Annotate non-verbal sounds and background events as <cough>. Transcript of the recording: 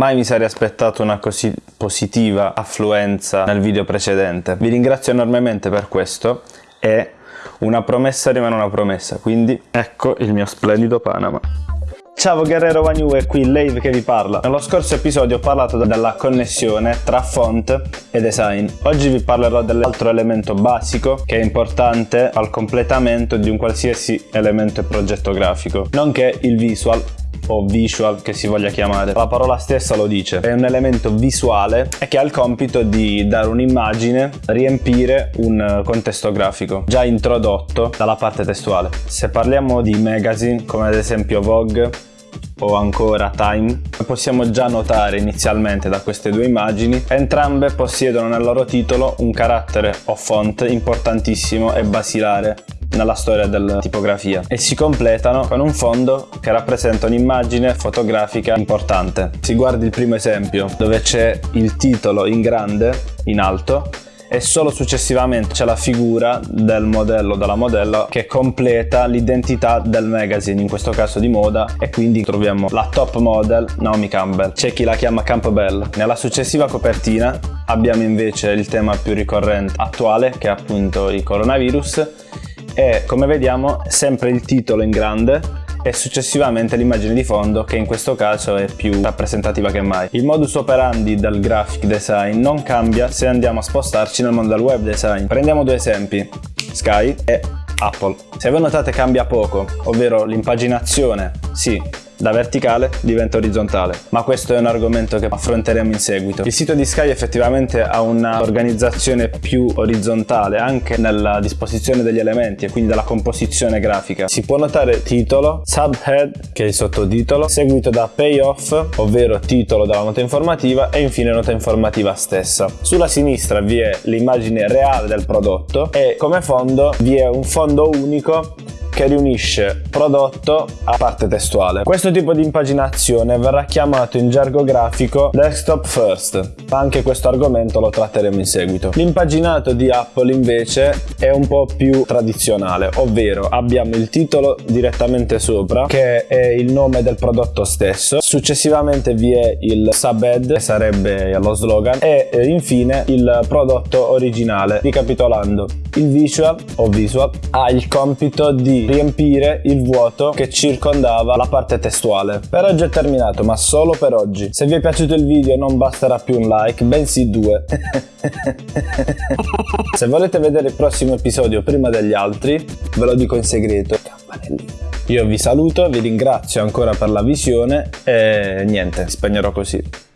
Mai mi sarei aspettato una così positiva affluenza nel video precedente. Vi ringrazio enormemente per questo e una promessa rimane una promessa, quindi ecco il mio splendido Panama. Ciao Guerrero Wagnu è qui Lave che vi parla. Nello scorso episodio ho parlato della connessione tra font e design. Oggi vi parlerò dell'altro elemento basico che è importante al completamento di un qualsiasi elemento e progetto grafico, nonché il visual o visual che si voglia chiamare. La parola stessa lo dice, è un elemento visuale e che ha il compito di dare un'immagine, riempire un contesto grafico già introdotto dalla parte testuale. Se parliamo di magazine come ad esempio Vogue, o ancora Time, possiamo già notare inizialmente da queste due immagini, entrambe possiedono nel loro titolo un carattere o font importantissimo e basilare nella storia della tipografia e si completano con un fondo che rappresenta un'immagine fotografica importante. Si guardi il primo esempio dove c'è il titolo in grande, in alto, e solo successivamente c'è la figura del modello della modella che completa l'identità del magazine, in questo caso di moda, e quindi troviamo la top model Naomi Campbell. C'è chi la chiama Campbell. Nella successiva copertina abbiamo invece il tema più ricorrente attuale, che è appunto il coronavirus, e come vediamo sempre il titolo in grande e successivamente l'immagine di fondo che in questo caso è più rappresentativa che mai. Il modus operandi del graphic design non cambia se andiamo a spostarci nel mondo del web design. Prendiamo due esempi, Sky e Apple. Se voi notate cambia poco, ovvero l'impaginazione, sì, da verticale diventa orizzontale, ma questo è un argomento che affronteremo in seguito. Il sito di Sky effettivamente ha un'organizzazione più orizzontale anche nella disposizione degli elementi e quindi della composizione grafica. Si può notare titolo, subhead che è il sottotitolo, seguito da payoff, ovvero titolo della nota informativa e infine nota informativa stessa. Sulla sinistra vi è l'immagine reale del prodotto e come fondo vi è un fondo unico che riunisce prodotto a parte testuale. Questo tipo di impaginazione verrà chiamato in gergo grafico desktop first, ma anche questo argomento lo tratteremo in seguito. L'impaginato di Apple invece è un po' più tradizionale, ovvero abbiamo il titolo direttamente sopra che è il nome del prodotto stesso, successivamente vi è il subhead che sarebbe lo slogan e eh, infine il prodotto originale. Ricapitolando, il visual o visual ha il compito di riempire il vuoto che circondava la parte testuale. Per oggi è terminato, ma solo per oggi. Se vi è piaciuto il video non basterà più un like, bensì due. <laughs> Se volete vedere il prossimo episodio prima degli altri, ve lo dico in segreto. Io vi saluto, vi ringrazio ancora per la visione e niente, spegnerò così.